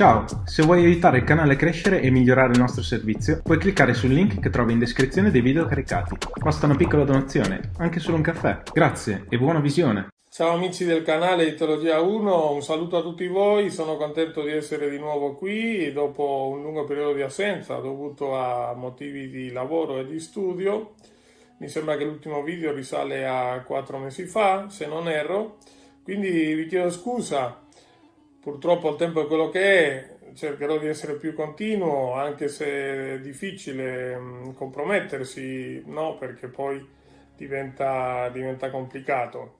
Ciao, se vuoi aiutare il canale a crescere e migliorare il nostro servizio, puoi cliccare sul link che trovi in descrizione dei video caricati. Basta una piccola donazione, anche solo un caffè. Grazie e buona visione! Ciao amici del canale Itologia 1, un saluto a tutti voi, sono contento di essere di nuovo qui dopo un lungo periodo di assenza dovuto a motivi di lavoro e di studio. Mi sembra che l'ultimo video risale a quattro mesi fa, se non erro, quindi vi chiedo scusa Purtroppo il tempo è quello che è, cercherò di essere più continuo, anche se è difficile compromettersi, no? Perché poi diventa, diventa complicato.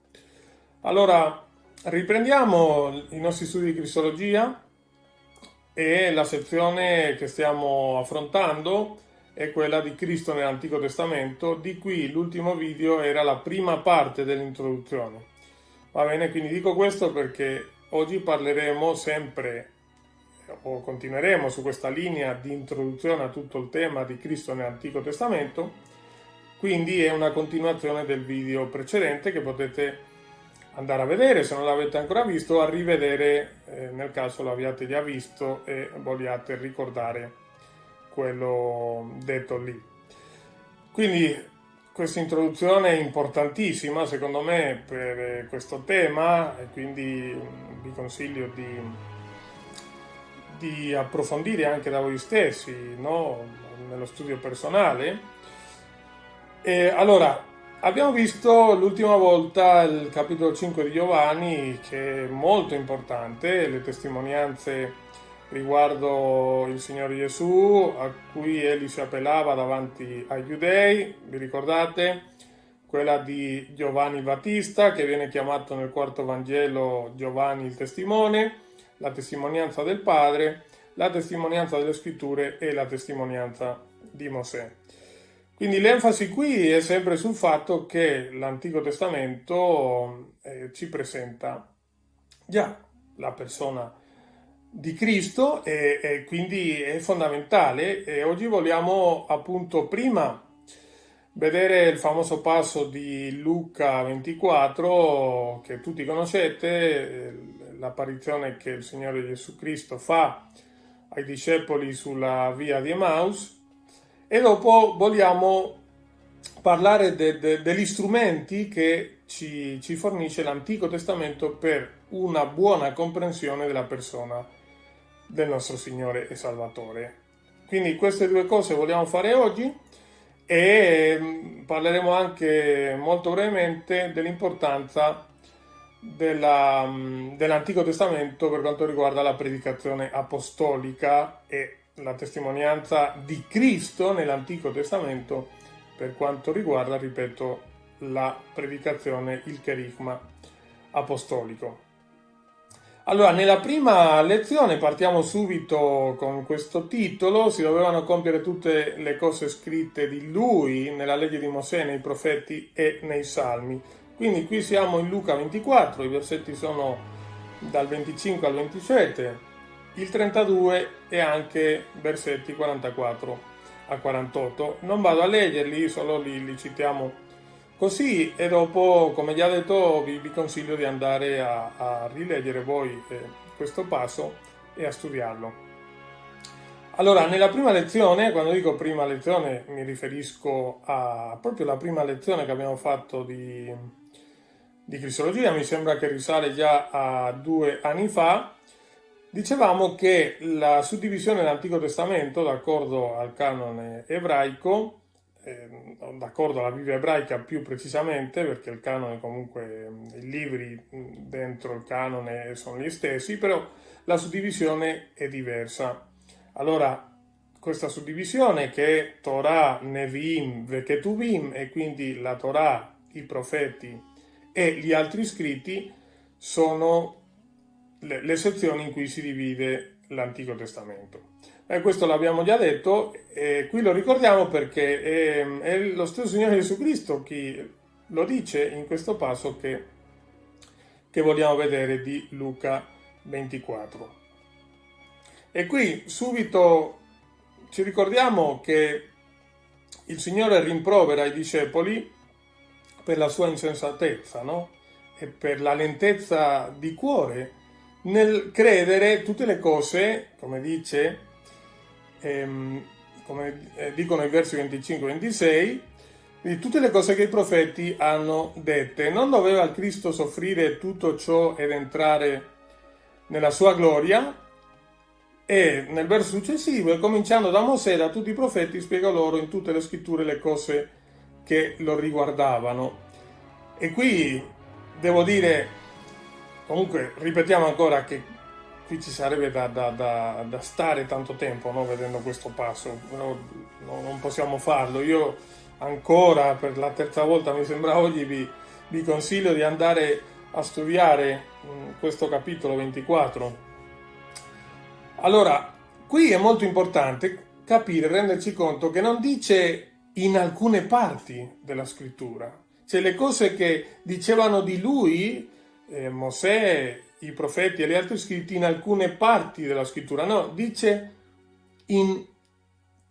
Allora, riprendiamo i nostri studi di cristologia e la sezione che stiamo affrontando è quella di Cristo nell'Antico Testamento, di cui l'ultimo video era la prima parte dell'introduzione. Va bene, quindi dico questo perché Oggi parleremo sempre o continueremo su questa linea di introduzione a tutto il tema di Cristo nell'Antico Testamento, quindi è una continuazione del video precedente che potete andare a vedere se non l'avete ancora visto a rivedere eh, nel caso l'abbiate già visto e vogliate ricordare quello detto lì. Quindi questa introduzione è importantissima secondo me per eh, questo tema e quindi vi consiglio di, di approfondire anche da voi stessi no? nello studio personale. E allora, abbiamo visto l'ultima volta il capitolo 5 di Giovanni che è molto importante, le testimonianze riguardo il Signore Gesù a cui egli si appellava davanti ai giudei, vi ricordate? Quella di Giovanni Battista che viene chiamato nel quarto Vangelo Giovanni il testimone, la testimonianza del Padre, la testimonianza delle scritture e la testimonianza di Mosè. Quindi l'enfasi qui è sempre sul fatto che l'Antico Testamento eh, ci presenta già la persona di Cristo e, e, quindi è fondamentale. E oggi vogliamo appunto prima vedere il famoso passo di Luca 24 che tutti conoscete, l'apparizione che il Signore Gesù Cristo fa ai discepoli sulla via di Emmaus. E dopo vogliamo parlare de, de, degli strumenti che ci, ci fornisce l'Antico Testamento per una buona comprensione della persona del nostro Signore e Salvatore. Quindi queste due cose vogliamo fare oggi e mm, parleremo anche molto brevemente dell'importanza mm, dell'Antico Testamento per quanto riguarda la predicazione apostolica e la testimonianza di Cristo nell'Antico Testamento per quanto riguarda, ripeto, la predicazione, il cherigma apostolico. Allora, nella prima lezione partiamo subito con questo titolo, si dovevano compiere tutte le cose scritte di lui nella legge di Mosè, nei profeti e nei salmi. Quindi qui siamo in Luca 24, i versetti sono dal 25 al 27, il 32 e anche versetti 44 a 48. Non vado a leggerli, solo li, li citiamo Così e dopo, come già detto, vi, vi consiglio di andare a, a rileggere voi eh, questo passo e a studiarlo. Allora, nella prima lezione, quando dico prima lezione mi riferisco a proprio la prima lezione che abbiamo fatto di, di Cristologia, mi sembra che risale già a due anni fa, dicevamo che la suddivisione dell'Antico Testamento, d'accordo al canone ebraico, eh, d'accordo alla Bibbia ebraica più precisamente, perché il canone comunque, i libri dentro il canone sono gli stessi, però la suddivisione è diversa. Allora, questa suddivisione che è Torah, Nevi'im, Veketuvim, e quindi la Torah, i profeti e gli altri scritti, sono le, le sezioni in cui si divide l'Antico Testamento. Eh, questo l'abbiamo già detto, e qui lo ricordiamo perché è, è, lo stesso Signore Gesù Cristo chi lo dice in questo passo che, che vogliamo vedere di Luca 24. E qui subito ci ricordiamo che il Signore rimprovera i discepoli per la sua insensatezza, no? E per la lentezza di cuore nel credere tutte le cose, come dice, ehm, come eh, dicono i versi 25-26, di tutte le cose che i profeti hanno dette. Non doveva il Cristo soffrire tutto ciò ed entrare nella sua gloria? E nel verso successivo, cominciando da Mosè, da tutti i profeti, spiega loro in tutte le scritture le cose che lo riguardavano. E qui devo dire, comunque ripetiamo ancora che qui ci sarebbe da, da, da, da stare tanto tempo no? vedendo questo passo, no, no, non possiamo farlo. Io ancora per la terza volta mi sembra oggi vi, vi consiglio di andare a studiare mm, questo capitolo 24 allora, qui è molto importante capire, renderci conto che non dice in alcune parti della scrittura, cioè le cose che dicevano di lui, eh, Mosè, i profeti e gli altri scritti, in alcune parti della scrittura, no, dice in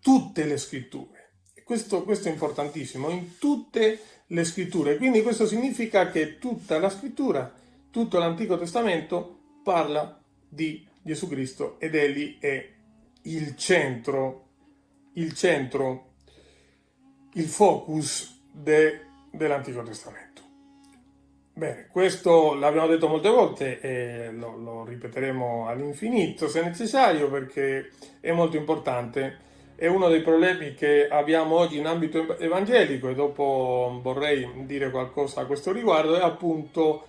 tutte le scritture. Questo, questo è importantissimo, in tutte le scritture. Quindi questo significa che tutta la scrittura, tutto l'Antico Testamento parla di Gesù Cristo ed egli è il centro, il centro, il focus de, dell'Antico Testamento. Bene, questo l'abbiamo detto molte volte e lo, lo ripeteremo all'infinito se necessario perché è molto importante. È uno dei problemi che abbiamo oggi in ambito evangelico e dopo vorrei dire qualcosa a questo riguardo, è appunto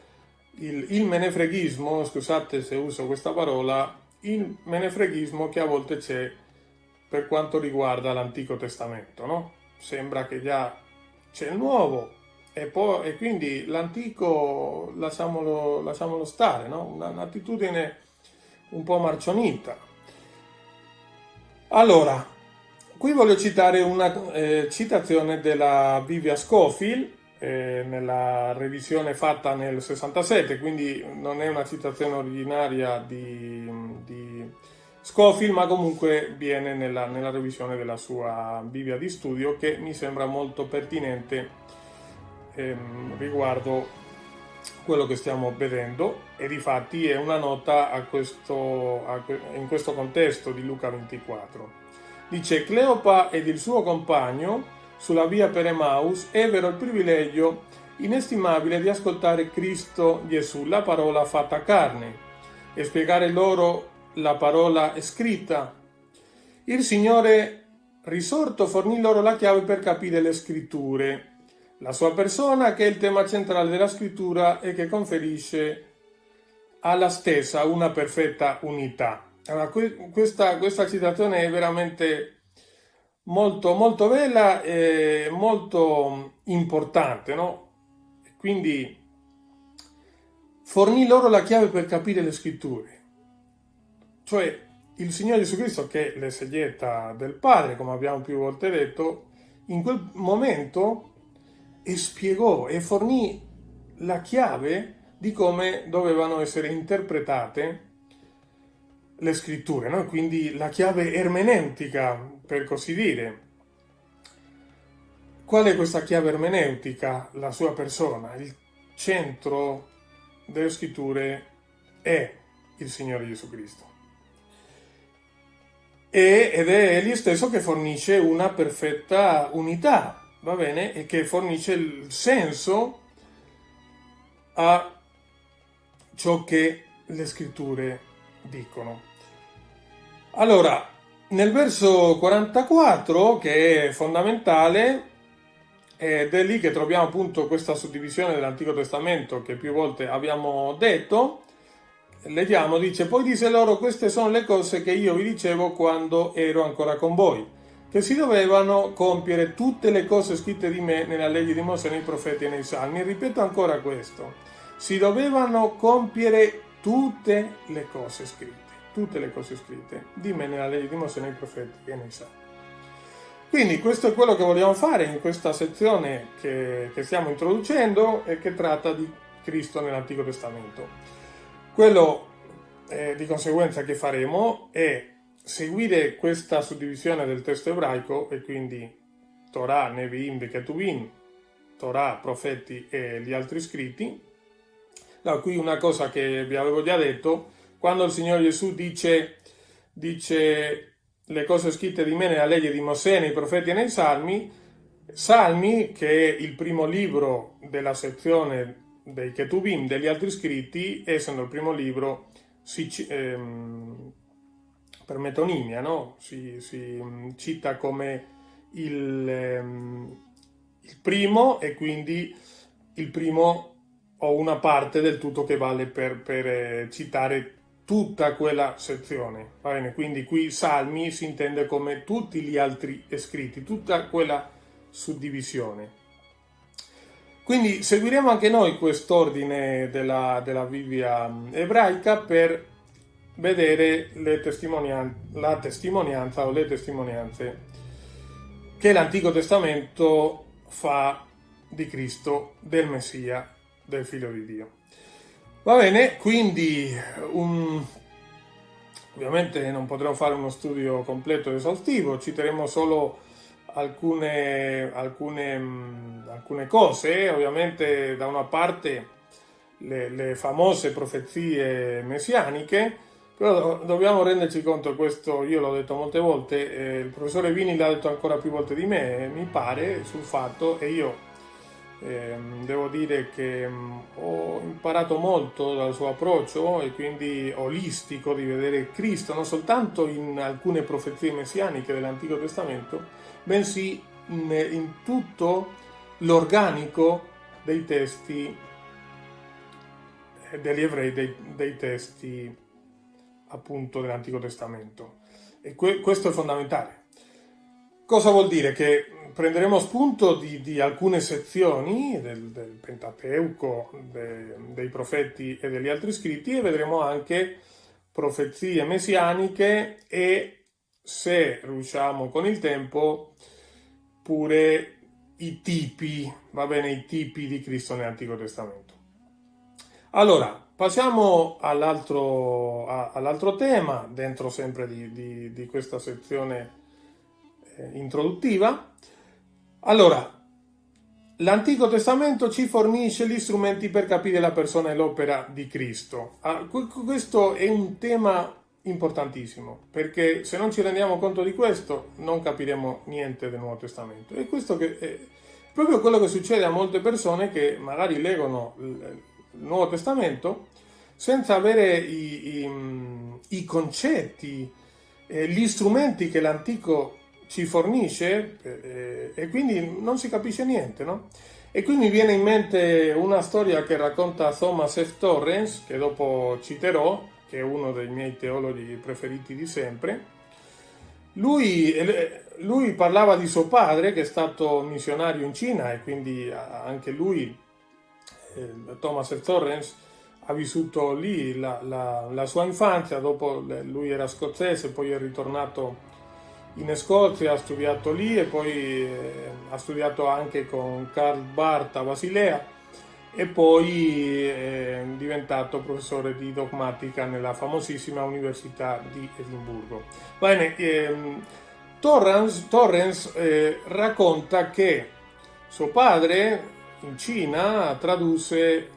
il, il menefreghismo, scusate se uso questa parola, il menefreghismo che a volte c'è per quanto riguarda l'Antico Testamento, no? Sembra che già c'è il Nuovo e, poi, e quindi l'Antico lasciamolo, lasciamolo stare, no? Un'attitudine un po' marcionita. Allora, qui voglio citare una eh, citazione della Vivia Scofield, eh, nella revisione fatta nel 67, quindi non è una citazione originaria di, di Scofield, ma comunque viene nella, nella, revisione della sua Bibbia di studio che mi sembra molto pertinente ehm, riguardo quello che stiamo vedendo e di fatti è una nota a questo, a, in questo contesto di Luca 24. Dice Cleopa ed il suo compagno sulla via per Emaus ebbero il privilegio inestimabile di ascoltare Cristo Gesù, la parola fatta carne, e spiegare loro la parola scritta. Il Signore risorto fornì loro la chiave per capire le scritture, la sua persona che è il tema centrale della scrittura e che conferisce alla stessa una perfetta unità. Allora, questa, questa citazione è veramente molto, molto bella e molto importante, no? Quindi fornì loro la chiave per capire le scritture. Cioè il Signore Gesù Cristo, che è l'esegeta del Padre, come abbiamo più volte detto, in quel momento e spiegò e fornì la chiave di come dovevano essere interpretate le scritture, no? quindi la chiave ermeneutica per così dire. Qual è questa chiave ermeneutica? La sua persona. Il centro delle scritture è il Signore Gesù Cristo. E, ed è egli stesso che fornisce una perfetta unità, va bene? E che fornisce il senso a ciò che le scritture dicono. Allora, nel verso 44, che è fondamentale, ed è lì che troviamo appunto questa suddivisione dell'Antico Testamento che più volte abbiamo detto, leggiamo, dice, poi disse loro, queste sono le cose che io vi dicevo quando ero ancora con voi, che si dovevano compiere tutte le cose scritte di me nella legge di Mosè, nei profeti e nei salmi. Ripeto ancora questo, si dovevano compiere tutte le cose scritte tutte le cose scritte di me nella legge di Mosè, nei profeti e nei salmi. Quindi questo è quello che vogliamo fare in questa sezione che, che stiamo introducendo e che tratta di Cristo nell'Antico Testamento. Quello eh, di conseguenza che faremo è seguire questa suddivisione del testo ebraico e quindi Torah, Nevi'im, Ketuvim, Torah, profeti e gli altri scritti. Da qui una cosa che vi avevo già detto, quando il Signore Gesù dice, dice le cose scritte di me nella legge di Mosè, nei profeti e nei salmi, Salmi, che è il primo libro della sezione dei Ketubim, degli altri scritti, essendo il primo libro, si, ehm, per metonimia, no? si, si, cita come il, ehm, il primo e quindi il primo o una parte del tutto che vale per, per eh, citare tutta quella sezione. Va bene? Quindi qui Salmi si intende come tutti gli altri scritti, tutta quella suddivisione. Quindi seguiremo anche noi quest'ordine della, della Bibbia ebraica per vedere testimonian la testimonianza o le testimonianze che l'Antico Testamento fa di Cristo, del Messia, del Figlio di Dio. Va bene, quindi un... ovviamente non potremo fare uno studio completo ed esaustivo, citeremo solo alcune, alcune, alcune cose, ovviamente da una parte le, le famose profezie messianiche, però dobbiamo renderci conto, questo io l'ho detto molte volte, eh, il professore Vini l'ha detto ancora più volte di me, mi pare, sul fatto, e io eh, devo dire che mm, ho imparato molto dal suo approccio e quindi olistico di vedere Cristo non soltanto in alcune profezie messianiche dell'Antico Testamento, bensì in, in tutto l'organico dei testi eh, degli ebrei, dei, dei testi appunto dell'Antico Testamento. E que questo è fondamentale. Cosa vuol dire? Che prenderemo spunto di, di alcune sezioni del, del Pentateuco, de, dei profeti e degli altri scritti e vedremo anche profezie messianiche e se riusciamo con il tempo pure i tipi, va bene, i tipi di Cristo nell'Antico Testamento. Allora, passiamo all'altro all tema, dentro sempre di, di, di questa sezione eh, introduttiva. Allora, l'Antico Testamento ci fornisce gli strumenti per capire la persona e l'opera di Cristo. Ah, questo è un tema importantissimo, perché se non ci rendiamo conto di questo non capiremo niente del Nuovo Testamento. E questo è proprio quello che succede a molte persone che magari leggono Nuovo Testamento senza avere i, i, i concetti, eh, gli strumenti che l'Antico ci fornisce eh, e quindi non si capisce niente, no? E qui mi viene in mente una storia che racconta Thomas F. Torrens, che dopo citerò, che è uno dei miei teologi preferiti di sempre, lui, lui, parlava di suo padre che è stato missionario in Cina e quindi anche lui, eh, Thomas F. Torrens, ha vissuto lì la, la, la, sua infanzia, dopo lui era scozzese, poi è ritornato in Scozia, ha studiato lì e poi eh, ha studiato anche con Karl Barth a Basilea e poi è diventato professore di dogmatica nella famosissima Università di Edimburgo. Bene, ehm, Torrens, Torrens eh, racconta che suo padre in Cina tradusse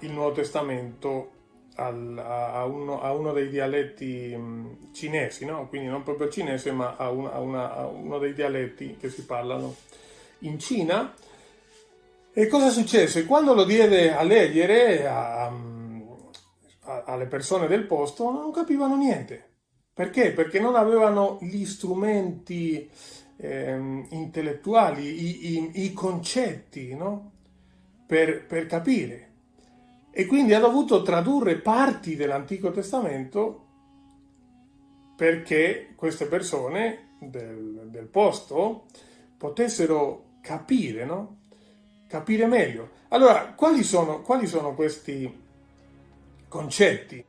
il Nuovo Testamento al, a, uno, a, uno, dei dialetti mh, cinesi, no? quindi non proprio cinese ma a, una, a, una, a uno dei dialetti che si parlano in Cina e cosa successe? Quando lo diede a leggere alle persone del posto non capivano niente. Perché? Perché non avevano gli strumenti eh, intellettuali, i, i, i concetti no? Per, per capire. E quindi ha dovuto tradurre parti dell'Antico Testamento perché queste persone del, del posto potessero capire, no? capire meglio. Allora, quali sono, quali sono questi concetti?